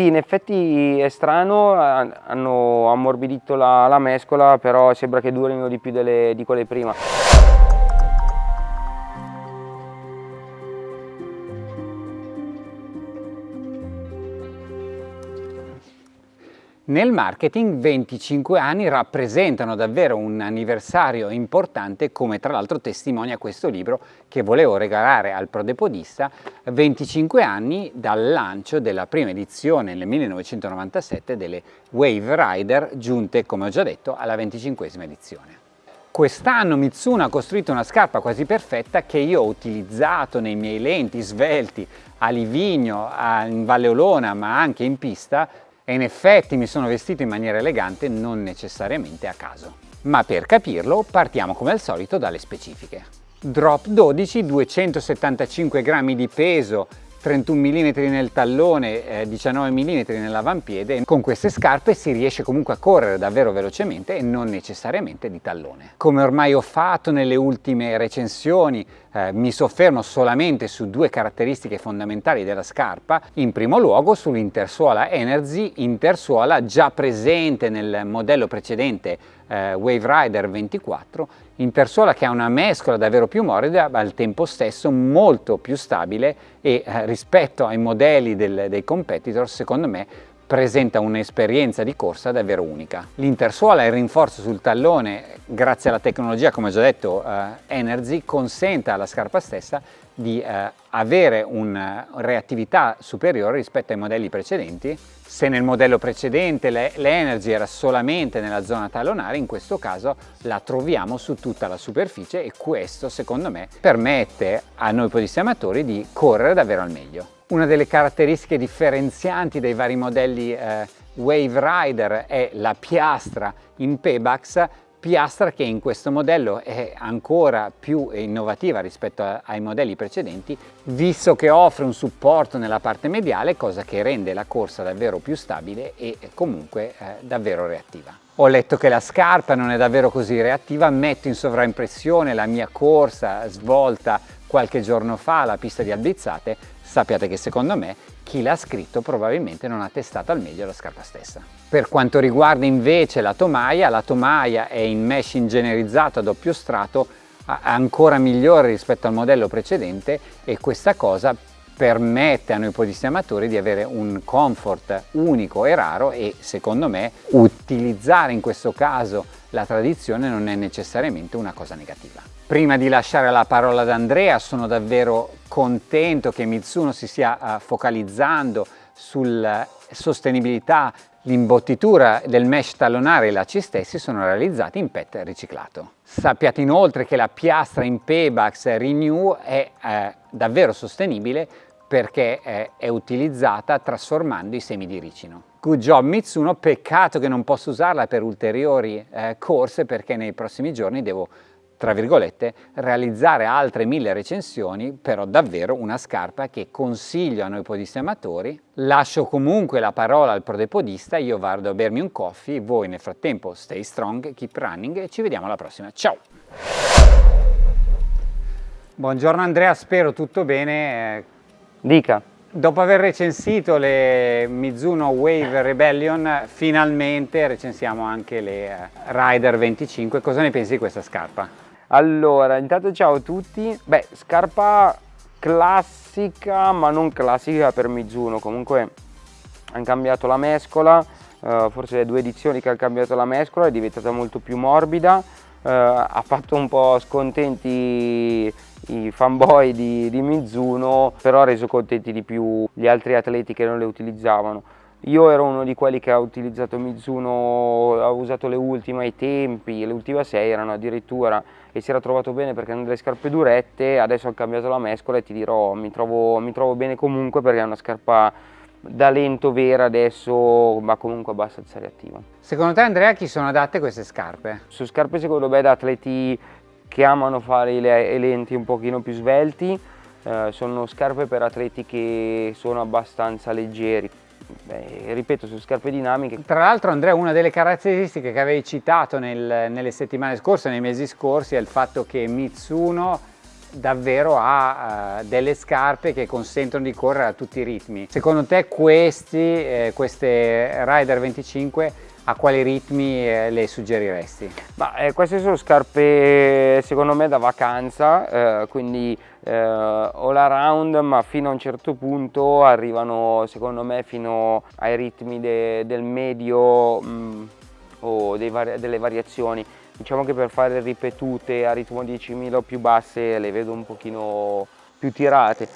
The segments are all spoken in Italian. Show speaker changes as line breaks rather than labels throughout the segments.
Sì, in effetti è strano, hanno ammorbidito la, la mescola, però sembra che durino di più delle, di quelle prima.
Nel marketing 25 anni rappresentano davvero un anniversario importante come tra l'altro testimonia questo libro che volevo regalare al prodepodista 25 anni dal lancio della prima edizione nel 1997 delle Wave Rider giunte come ho già detto alla 25esima edizione. Quest'anno Mitsuno ha costruito una scarpa quasi perfetta che io ho utilizzato nei miei lenti svelti a Livigno, in Valle Olona ma anche in pista e in effetti mi sono vestito in maniera elegante non necessariamente a caso. Ma per capirlo partiamo come al solito dalle specifiche. Drop 12, 275 grammi di peso, 31 mm nel tallone, eh, 19 mm nell'avampiede. Con queste scarpe si riesce comunque a correre davvero velocemente e non necessariamente di tallone. Come ormai ho fatto nelle ultime recensioni, eh, mi soffermo solamente su due caratteristiche fondamentali della scarpa. In primo luogo sull'intersuola Energy, intersuola già presente nel modello precedente eh, Wave Rider 24 intersuola che ha una mescola davvero più morbida ma al tempo stesso molto più stabile e eh, rispetto ai modelli del, dei competitor secondo me presenta un'esperienza di corsa davvero unica. L'intersuola e il rinforzo sul tallone, grazie alla tecnologia, come ho già detto, eh, Energy, consente alla scarpa stessa di eh, avere una reattività superiore rispetto ai modelli precedenti. Se nel modello precedente l'Energy era solamente nella zona tallonare, in questo caso la troviamo su tutta la superficie e questo secondo me permette a noi podisti amatori di correre davvero al meglio. Una delle caratteristiche differenzianti dei vari modelli eh, Wave Rider è la piastra in Pebax, piastra che in questo modello è ancora più innovativa rispetto a, ai modelli precedenti, visto che offre un supporto nella parte mediale, cosa che rende la corsa davvero più stabile e comunque eh, davvero reattiva. Ho letto che la scarpa non è davvero così reattiva, metto in sovraimpressione la mia corsa svolta qualche giorno fa alla pista di Albizzate sappiate che secondo me chi l'ha scritto probabilmente non ha testato al meglio la scarpa stessa. Per quanto riguarda invece la tomaia, la tomaia è in mesh ingegnerizzato a doppio strato ancora migliore rispetto al modello precedente e questa cosa permette a noi podisti amatori di avere un comfort unico e raro e secondo me utilizzare in questo caso la tradizione non è necessariamente una cosa negativa. Prima di lasciare la parola ad Andrea sono davvero contento che Mitsuno si stia uh, focalizzando sulla sostenibilità, l'imbottitura del mesh tallonare e lacci stessi sono realizzati in PET riciclato. Sappiate inoltre che la piastra in Pebax Renew è eh, davvero sostenibile perché è, è utilizzata trasformando i semi di ricino. Good job Mitsuno, peccato che non posso usarla per ulteriori eh, corse perché nei prossimi giorni devo tra virgolette, realizzare altre mille recensioni, però davvero una scarpa che consiglio a noi podisti amatori. Lascio comunque la parola al prodepodista, io vado a bermi un coffee, voi nel frattempo stay strong, keep running e ci vediamo alla prossima. Ciao! Buongiorno Andrea, spero tutto bene.
Dica.
Dopo aver recensito le Mizuno Wave Rebellion, finalmente recensiamo anche le eh, Rider 25. Cosa ne pensi di questa scarpa?
Allora, intanto ciao a tutti. Beh, scarpa classica, ma non classica per Mizuno. Comunque hanno cambiato la mescola, uh, forse le due edizioni che hanno cambiato la mescola, è diventata molto più morbida. Uh, ha fatto un po' scontenti i fanboy di, di Mizuno, però ha reso contenti di più gli altri atleti che non le utilizzavano. Io ero uno di quelli che ha utilizzato Mizuno, ha usato le ultime ai tempi, le ultime 6 erano addirittura e si era trovato bene perché hanno delle scarpe durette, adesso ho cambiato la mescola e ti dirò mi trovo, mi trovo bene comunque perché è una scarpa da lento vera adesso ma comunque abbastanza reattiva.
Secondo te Andrea chi sono adatte queste scarpe?
Su scarpe secondo me da atleti che amano fare i lenti un pochino più svelti, eh, sono scarpe per atleti che sono abbastanza leggeri beh, ripeto, su scarpe dinamiche.
Tra l'altro Andrea, una delle caratteristiche che avevi citato nel, nelle settimane scorse, nei mesi scorsi, è il fatto che Mitsuno davvero ha uh, delle scarpe che consentono di correre a tutti i ritmi. Secondo te questi, eh, queste Rider 25 a quali ritmi eh, le suggeriresti?
Ma, eh, queste sono scarpe secondo me da vacanza, eh, quindi eh, all around ma fino a un certo punto arrivano secondo me fino ai ritmi de, del medio mh, mm, o vari, delle variazioni. Diciamo che per fare ripetute a ritmo 10.000 o più basse le vedo un pochino più tirate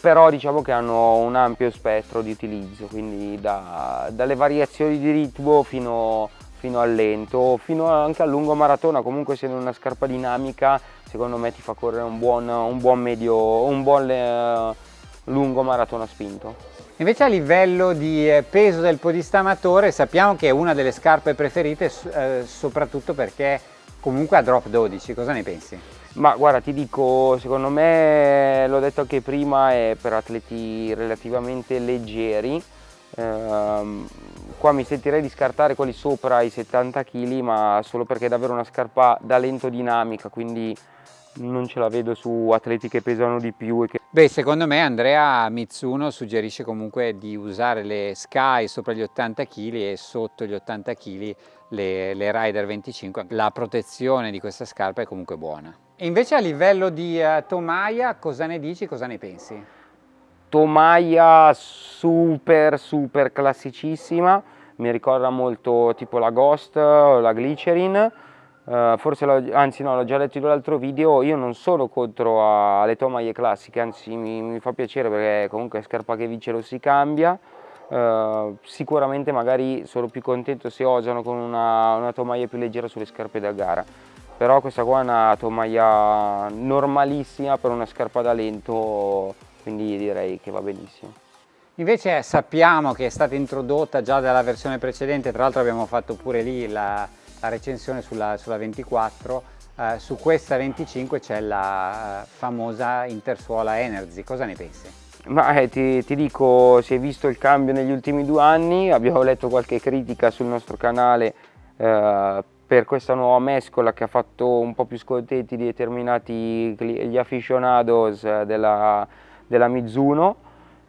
però diciamo che hanno un ampio spettro di utilizzo, quindi da, dalle variazioni di ritmo fino, fino, al lento, fino anche al lungo maratona, comunque essendo una scarpa dinamica secondo me ti fa correre un buon, un buon medio, un buon eh, lungo maratona spinto.
Invece a livello di eh, peso del podista amatore sappiamo che è una delle scarpe preferite eh, soprattutto perché comunque ha drop 12, cosa ne pensi?
Ma guarda, ti dico, secondo me, l'ho detto anche prima, è per atleti relativamente leggeri. Ehm, qua mi sentirei di scartare quelli sopra i 70 kg, ma solo perché è davvero una scarpa da lento dinamica, quindi non ce la vedo su atleti che pesano di più. Che...
Beh, secondo me Andrea Mitsuno suggerisce comunque di usare le Sky sopra gli 80 kg e sotto gli 80 kg le, le Rider 25. La protezione di questa scarpa è comunque buona. E invece a livello di uh, tomaia cosa ne dici, cosa ne pensi?
Tomaia super super classicissima, mi ricorda molto tipo la Ghost la Glycerin, uh, forse anzi no l'ho già letto nell'altro video, io non sono contro alle tomaie classiche, anzi mi, mi, fa piacere perché comunque scarpa che vince lo si cambia, uh, sicuramente magari sono più contento se osano con una, una tomaia più leggera sulle scarpe da gara. Però questa qua è una tomaia normalissima per una scarpa da lento quindi direi che va benissimo.
Invece sappiamo che è stata introdotta già dalla versione precedente tra l'altro abbiamo fatto pure lì la, la recensione sulla, sulla 24 eh, su questa 25 c'è la eh, famosa intersuola Energy. Cosa ne pensi?
Ma eh, ti, ti, dico, si è visto il cambio negli ultimi due anni, abbiamo letto qualche critica sul nostro canale eh, per questa nuova mescola che ha fatto un po' più scontenti determinati gli aficionados eh, della, della Mizuno.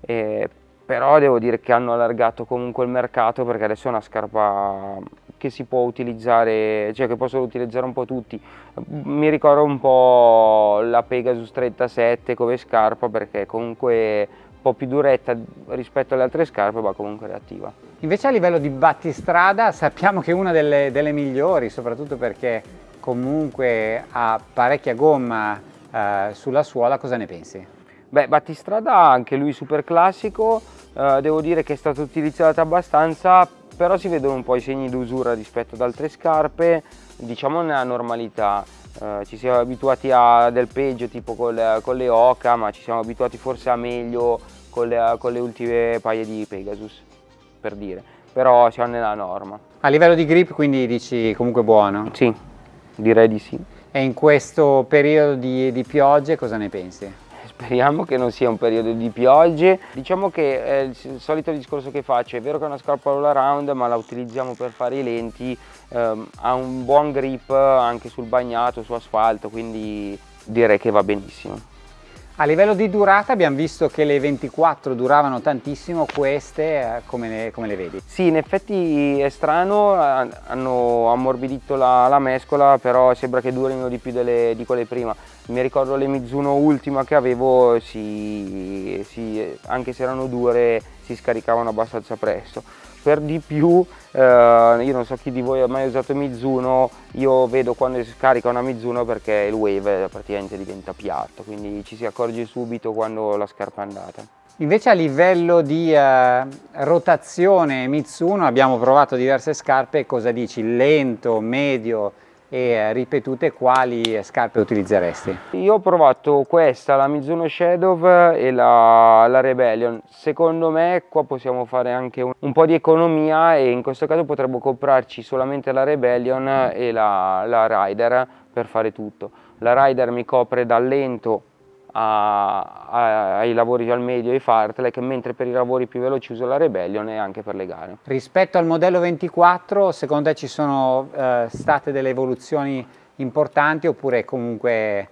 Eh, però devo dire che hanno allargato comunque il mercato perché adesso è una scarpa che si può utilizzare, cioè che possono utilizzare un po' tutti. Mi ricordo un po' la Pegasus 37 come scarpa perché comunque po' più duretta rispetto alle altre scarpe ma comunque reattiva.
Invece a livello di battistrada sappiamo che è una delle, delle migliori soprattutto perché comunque ha parecchia gomma eh, sulla suola, cosa ne pensi?
Beh, battistrada anche lui super classico, eh, devo dire che è stata utilizzata abbastanza, però si vedono un po' i segni d'usura rispetto ad altre scarpe, diciamo nella normalità. Eh, ci siamo abituati a del peggio tipo con le, con le Oca, ma ci siamo abituati forse a meglio con le, con le ultime paia di Pegasus, per dire, però siamo nella norma.
A livello di grip quindi dici comunque buono?
Sì, direi di sì.
E in questo periodo di, di piogge cosa ne pensi?
Speriamo che non sia un periodo di piogge. Diciamo che è il solito discorso che faccio, è vero che è una scarpa all around ma la utilizziamo per fare i lenti, ehm, ha un buon grip anche sul bagnato, su asfalto, quindi direi che va benissimo.
A livello di durata abbiamo visto che le 24 duravano tantissimo, queste eh, come le, come le vedi?
Sì, in effetti è strano, hanno ammorbidito la, la mescola, però sembra che durino di più delle, di quelle prima. Mi ricordo le Mizuno ultima che avevo, si, si, anche se erano dure, si scaricavano abbastanza presto. Per di più eh, io non so chi di voi ha mai usato Mizuno io vedo quando si scarica una Mizuno perché il wave praticamente diventa piatto quindi ci si accorge subito quando la scarpa è andata.
Invece a livello di eh, rotazione Mitsuno abbiamo provato diverse scarpe cosa dici? Lento medio e eh, ripetute quali scarpe utilizzeresti?
Io ho provato questa, la Mizuno Shadow e la, la Rebellion. Secondo me qua possiamo fare anche un, un, po' di economia e in questo caso potremmo comprarci solamente la Rebellion e la, la Rider per fare tutto. La Rider mi copre dal lento a, a, ai lavori al medio e ai fartlek, mentre per i lavori più veloci uso la Rebellion e anche per le gare.
Rispetto al modello 24, secondo te ci sono eh, state delle evoluzioni importanti oppure comunque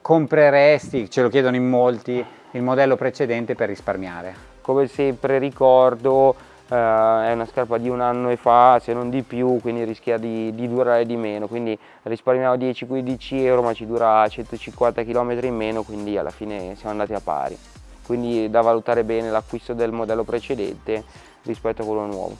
compreresti, ce lo chiedono in molti, il modello precedente per risparmiare?
Come sempre ricordo è una scarpa di un anno e fa, se non di più, quindi rischia di, di durare di meno, quindi risparmiamo 10-15 euro ma ci dura 150 km in meno, quindi alla fine siamo andati a pari. Quindi da valutare bene l'acquisto del modello precedente rispetto a quello nuovo.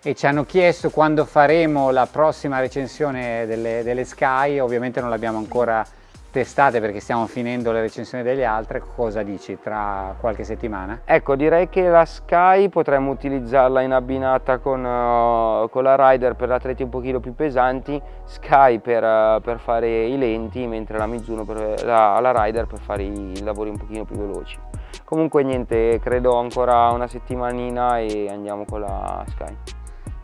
E ci hanno chiesto quando faremo la prossima recensione delle, delle Sky, ovviamente non l'abbiamo ancora testate perché stiamo finendo le recensioni delle altre, cosa dici tra qualche settimana?
Ecco, direi che la Sky potremmo utilizzarla in abbinata con, uh, con la Rider per atleti un pochino più pesanti, Sky per, uh, per fare i lenti, mentre la Mizuno per, la, la Rider per fare i lavori un pochino più veloci. Comunque niente, credo ancora una settimanina e andiamo con la Sky.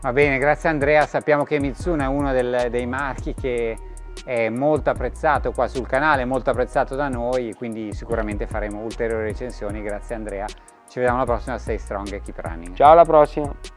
Va bene, grazie Andrea, sappiamo che Mizuno è uno del, dei marchi che è molto apprezzato qua sul canale, molto apprezzato da noi, quindi sicuramente faremo ulteriori recensioni. Grazie Andrea, ci vediamo alla prossima, stay strong e keep running.
Ciao alla prossima!